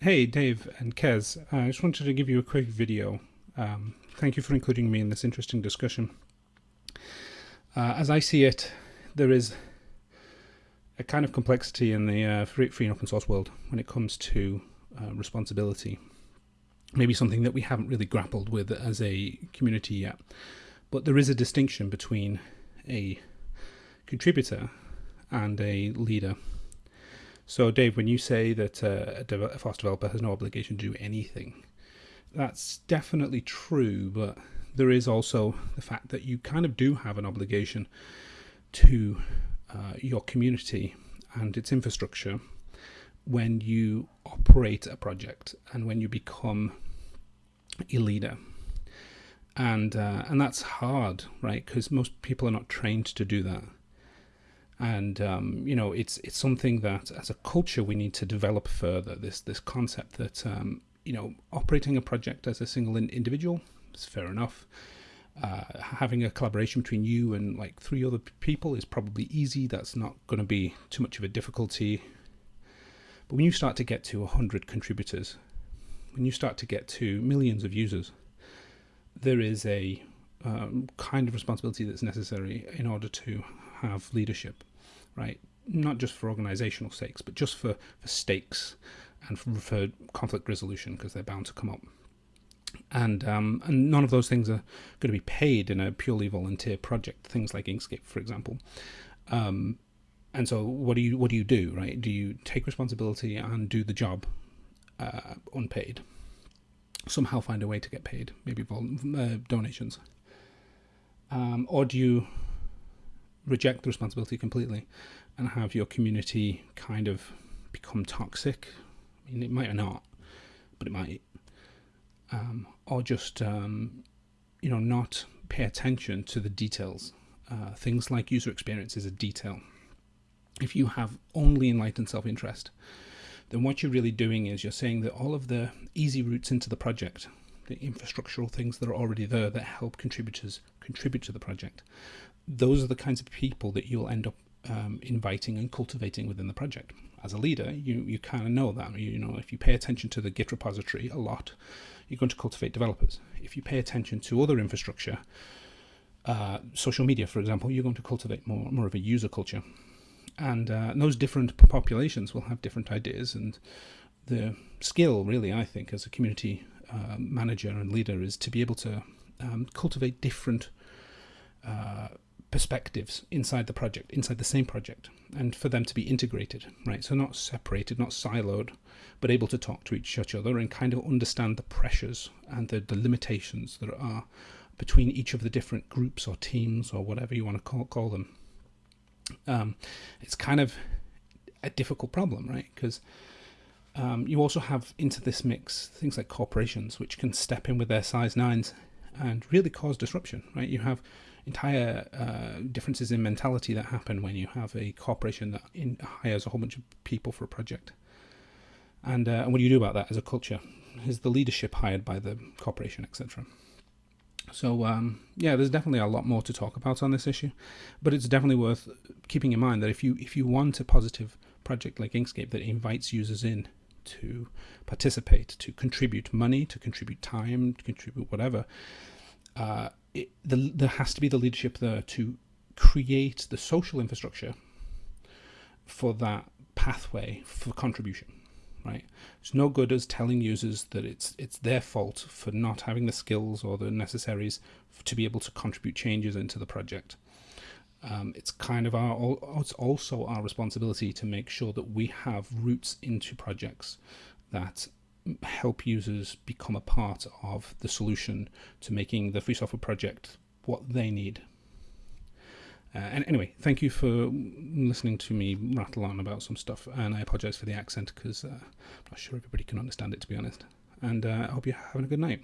Hey, Dave and Kez. Uh, I just wanted to give you a quick video. Um, thank you for including me in this interesting discussion. Uh, as I see it, there is a kind of complexity in the uh, free, free and open source world when it comes to uh, responsibility. Maybe something that we haven't really grappled with as a community yet. But there is a distinction between a contributor and a leader. So, Dave, when you say that uh, a, a FOSS developer has no obligation to do anything, that's definitely true, but there is also the fact that you kind of do have an obligation to uh, your community and its infrastructure when you operate a project and when you become a leader. And uh, and that's hard, right? Because most people are not trained to do that and um, you know it's it's something that as a culture we need to develop further this this concept that um, you know operating a project as a single in individual is fair enough. Uh, having a collaboration between you and like three other people is probably easy. That's not going to be too much of a difficulty. But when you start to get to 100 contributors when you start to get to millions of users there is a um, kind of responsibility that's necessary in order to have leadership, right? Not just for organizational sakes, but just for, for stakes and for, for conflict resolution because they're bound to come up. And um, and none of those things are going to be paid in a purely volunteer project. Things like Inkscape, for example. Um, and so, what do you what do you do? Right? Do you take responsibility and do the job uh, unpaid? Somehow find a way to get paid, maybe uh, donations, um, or do you reject the responsibility completely and have your community kind of become toxic. I mean, it might or not, but it might. Um, or just, um, you know, not pay attention to the details. Uh, things like user experience is a detail. If you have only enlightened self interest, then what you're really doing is you're saying that all of the easy routes into the project, the infrastructural things that are already there that help contributors contribute to the project, those are the kinds of people that you'll end up um, inviting and cultivating within the project. As a leader, you, you kind of know that. You, you know, if you pay attention to the Git repository a lot, you're going to cultivate developers. If you pay attention to other infrastructure, uh, social media, for example, you're going to cultivate more, more of a user culture. And, uh, and those different populations will have different ideas. And the skill, really, I think, as a community uh, manager and leader, is to be able to um, cultivate different uh, perspectives inside the project, inside the same project, and for them to be integrated, right? So not separated, not siloed, but able to talk to each other and kind of understand the pressures and the, the limitations that are between each of the different groups or teams or whatever you want to call, call them. Um, it's kind of a difficult problem, right? Because um, you also have into this mix things like corporations, which can step in with their size nines and really cause disruption, right? You have entire uh, differences in mentality that happen when you have a corporation that in, hires a whole bunch of people for a project. And, uh, and what do you do about that as a culture? Is the leadership hired by the corporation, etc.? So um, yeah, there's definitely a lot more to talk about on this issue, but it's definitely worth keeping in mind that if you if you want a positive project like Inkscape that invites users in to participate, to contribute money, to contribute time, to contribute whatever, uh, it, the, there has to be the leadership there to create the social infrastructure for that pathway for contribution right? It's no good as telling users that it's it's their fault for not having the skills or the necessaries to be able to contribute changes into the project um, it's kind of our it's also our responsibility to make sure that we have routes into projects that help users become a part of the solution to making the free software project what they need. Uh, and anyway, thank you for listening to me rattle on about some stuff, and I apologize for the accent because uh, I'm not sure everybody can understand it, to be honest. And uh, I hope you're having a good night.